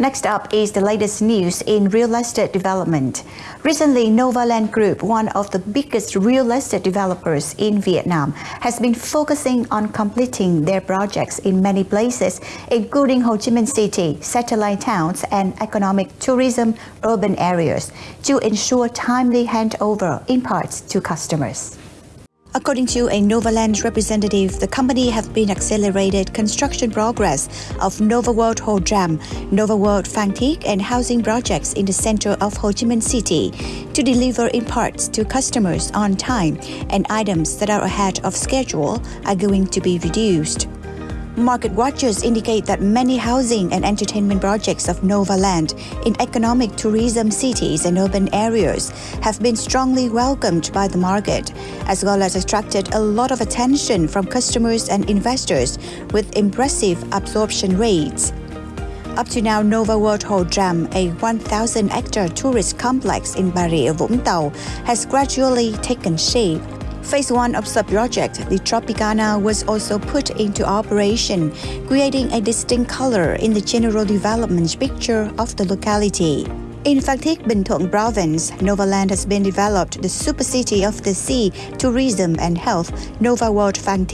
Next up is the latest news in real estate development. Recently, Novaland Group, one of the biggest real estate developers in Vietnam, has been focusing on completing their projects in many places, including Ho Chi Minh City, satellite towns, and economic tourism urban areas, to ensure timely handover in parts to customers. According to a Novaland representative, the company have been accelerated construction progress of Nova World Ho Tram, Nova World Phan Thiết and housing projects in the center of Ho Chi Minh City to deliver in parts to customers on time and items that are ahead of schedule are going to be reduced. Market watchers indicate that many housing and entertainment projects of Novaland in economic tourism cities and urban areas have been strongly welcomed by the market, as well as attracted a lot of attention from customers and investors with impressive absorption rates. Up to now, Nova World Ho Tram, a 1,000-hectare tourist complex in Rịa, Vũng Tàu, has gradually taken shape Phase 1 of the project, the Tropicana, was also put into operation, creating a distinct color in the general development picture of the locality. In Phan Thiết, Bình Thuận province, Novaland has been developed the super city of the sea, tourism and health, Nova World Phan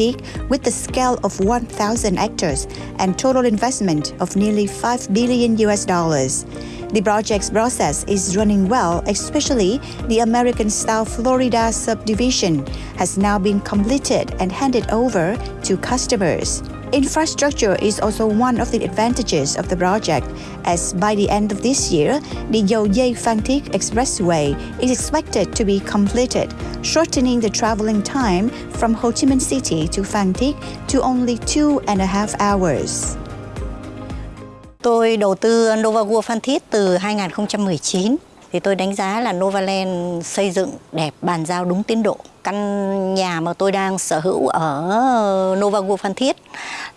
with the scale of 1,000 hectares and total investment of nearly 5 billion US dollars. The project's process is running well, especially the American-style Florida subdivision has now been completed and handed over to customers. Infrastructure is also one of the advantages of the project, as by the end of this year, the Phan Thiết Expressway is expected to be completed, shortening the traveling time from Ho Chi Minh City to Thiết to only two and a half hours. Tôi đầu tư Nova Phan Thiết từ 2019 thì tôi đánh giá là Novaland xây dựng đẹp, bàn giao đúng tiến độ. Căn nhà mà tôi đang sở hữu ở Nova Phan Thiết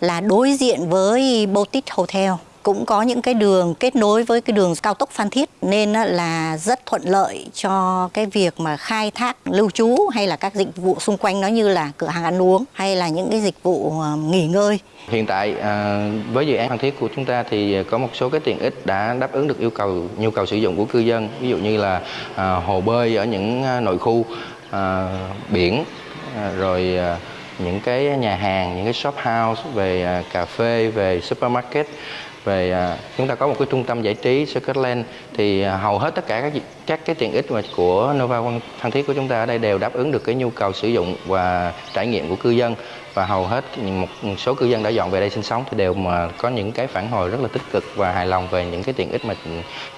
là đối diện với Boutique Hotel cũng có những cái đường kết nối với cái đường cao tốc Phan Thiết nên là rất thuận lợi cho cái việc mà khai thác, lưu trú hay là các dịch vụ xung quanh nó như là cửa hàng ăn uống hay là những cái dịch vụ ờ, nghỉ ngơi. Hiện tại ờ, với dự án Phan Thiết của chúng ta thì có một số cái tiện ích đã đáp ứng được yêu cầu, nhu cầu sử dụng của cư dân ví dụ như là ờ, hồ bơi ở những nội khu biển rồi những cái nhà hàng, những cái shop house về cà phê, về supermarket về à, chúng ta có một cái trung tâm giải trí Scotland thì à, hầu hết tất cả các các cái tiện ích mà của Nova Phan Thiết của chúng ta ở đây đều đáp ứng được cái nhu cầu sử dụng và trải nghiệm của cư dân và hầu hết một số cư dân đã dọn về đây sinh sống thì đều mà có những cái phản hồi rất là tích cực và hài lòng về những cái tiện ích mà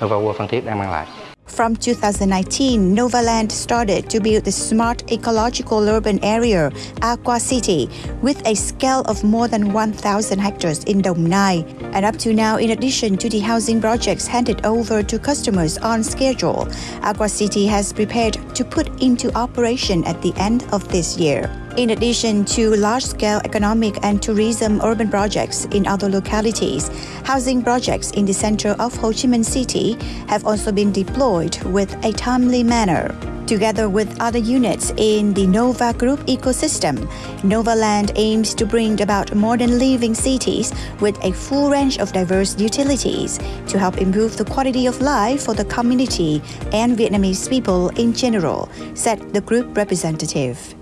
Nova World Phan Thiết đang mang lại. From 2019, Novaland started to build the smart ecological urban area, Aqua City, with a scale of more than 1,000 hectares in Dong Nai. And up to now, in addition to the housing projects handed over to customers on schedule, Aqua City has prepared to put into operation at the end of this year. In addition to large-scale economic and tourism urban projects in other localities, housing projects in the center of Ho Chi Minh City have also been deployed with a timely manner. Together with other units in the Nova Group ecosystem, Novaland aims to bring about modern living cities with a full range of diverse utilities to help improve the quality of life for the community and Vietnamese people in general, said the group representative.